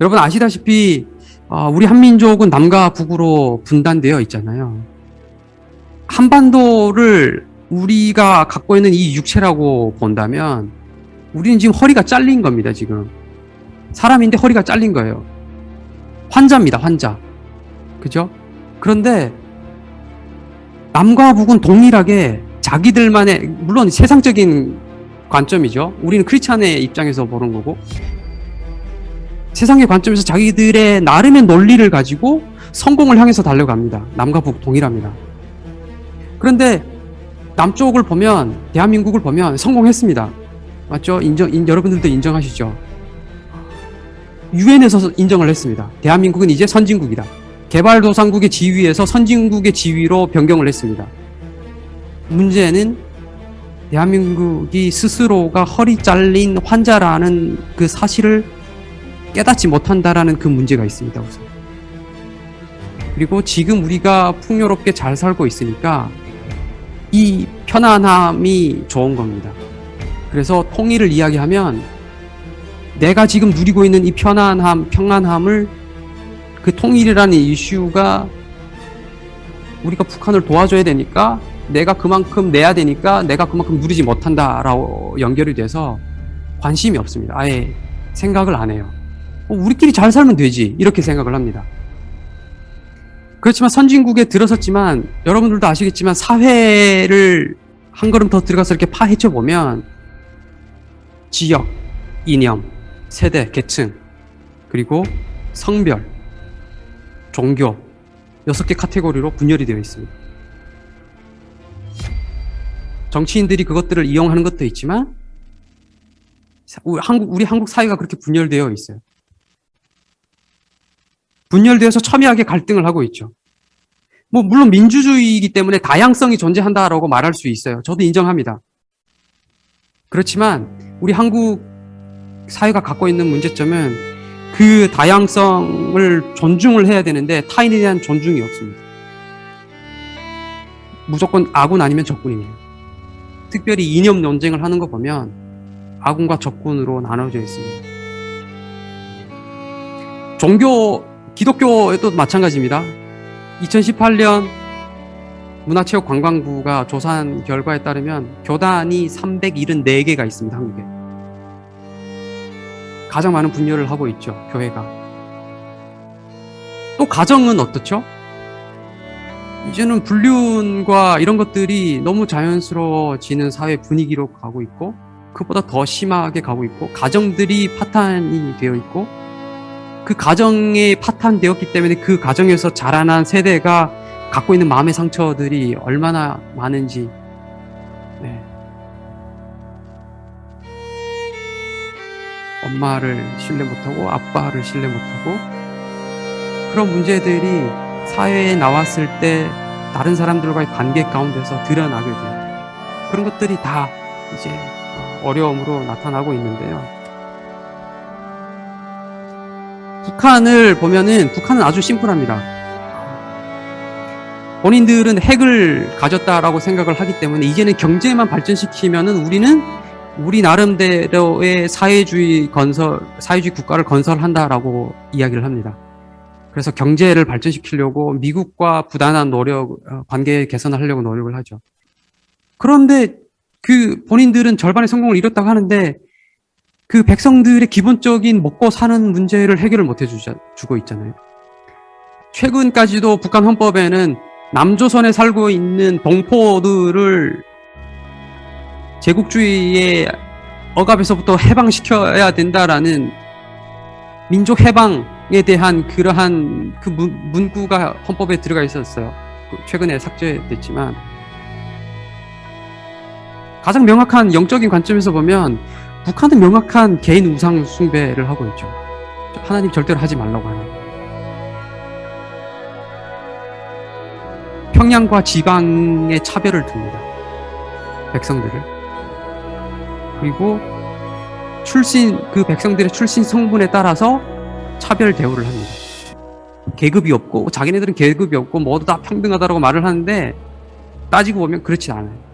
여러분 아시다시피 어, 우리 한민족은 남과 북으로 분단되어 있잖아요. 한반도를 우리가 갖고 있는 이 육체라고 본다면 우리는 지금 허리가 잘린 겁니다, 지금. 사람인데 허리가 잘린 거예요. 환자입니다, 환자. 그죠? 그런데 남과 북은 동일하게 자기들만의 물론 세상적인 관점이죠. 우리는 크리스찬의 입장에서 보는 거고 세상의 관점에서 자기들의 나름의 논리를 가지고 성공을 향해서 달려갑니다. 남과 북 동일합니다. 그런데 남쪽을 보면 대한민국을 보면 성공했습니다. 맞죠? 인정 인, 여러분들도 인정하시죠? 유엔에서 인정을 했습니다. 대한민국은 이제 선진국이다. 개발도상국의 지위에서 선진국의 지위로 변경을 했습니다. 문제는 대한민국이 스스로가 허리 잘린 환자라는 그 사실을 깨닫지 못한다라는 그 문제가 있습니다. 우선. 그리고 지금 우리가 풍요롭게 잘 살고 있으니까 이 편안함이 좋은 겁니다. 그래서 통일을 이야기하면 내가 지금 누리고 있는 이 편안함, 평안함을 그 통일이라는 이슈가 우리가 북한을 도와줘야 되니까 내가 그만큼 내야 되니까 내가 그만큼 누리지 못한다라고 연결이 돼서 관심이 없습니다. 아예 생각을 안 해요. 어, 우리끼리 잘 살면 되지 이렇게 생각을 합니다. 그렇지만 선진국에 들어섰지만 여러분들도 아시겠지만 사회를 한 걸음 더 들어가서 이렇게 파헤쳐 보면 지역, 이념, 세대, 계층 그리고 성별, 종교 여섯 개 카테고리로 분열이 되어 있습니다. 정치인들이 그것들을 이용하는 것도 있지만 우리 한국, 우리 한국 사회가 그렇게 분열되어 있어요. 분열되어서 첨예하게 갈등을 하고 있죠. 뭐 물론 민주주의이기 때문에 다양성이 존재한다라고 말할 수 있어요. 저도 인정합니다. 그렇지만 우리 한국 사회가 갖고 있는 문제점은 그 다양성을 존중을 해야 되는데 타인에 대한 존중이 없습니다. 무조건 아군 아니면 적군이에요. 특별히 이념 논쟁을 하는 거 보면 아군과 적군으로 나눠져 있습니다. 종교 기독교에도 마찬가지입니다. 2018년 문화체육관광부가 조사한 결과에 따르면 교단이 374개가 있습니다. 한국에. 가장 많은 분열을 하고 있죠. 교회가. 또 가정은 어떻죠? 이제는 불륜과 이런 것들이 너무 자연스러워지는 사회 분위기로 가고 있고 그보다 더 심하게 가고 있고 가정들이 파탄이 되어 있고 그 가정에 파탄되었기 때문에 그 가정에서 자라난 세대가 갖고 있는 마음의 상처들이 얼마나 많은지 네. 엄마를 신뢰 못하고 아빠를 신뢰 못하고 그런 문제들이 사회에 나왔을 때 다른 사람들과의 관계 가운데서 드러나게 돼요. 그런 것들이 다 이제 어려움으로 나타나고 있는데요. 북한을 보면은 북한은 아주 심플합니다. 본인들은 핵을 가졌다라고 생각을 하기 때문에 이제는 경제만 발전시키면은 우리는 우리 나름대로의 사회주의 건설, 사회주의 국가를 건설한다라고 이야기를 합니다. 그래서 경제를 발전시키려고 미국과 부단한 노력, 관계 개선을 하려고 노력을 하죠. 그런데 그 본인들은 절반의 성공을 이뤘다고 하는데 그 백성들의 기본적인 먹고 사는 문제를 해결을 못 해주고 있잖아요. 최근까지도 북한 헌법에는 남조선에 살고 있는 동포들을 제국주의의 억압에서부터 해방시켜야 된다라는 민족 해방에 대한 그러한 그 문, 구가 헌법에 들어가 있었어요. 최근에 삭제됐지만 가장 명확한 영적인 관점에서 보면 북한은 명확한 개인 우상 숭배를 하고 있죠. 하나님 절대로 하지 말라고 하는. 평양과 지방의 차별을 둡니다. 백성들을. 그리고 출신, 그 백성들의 출신 성분에 따라서 차별 대우를 합니다. 계급이 없고, 자기네들은 계급이 없고, 모두 다 평등하다고 말을 하는데, 따지고 보면 그렇지 않아요.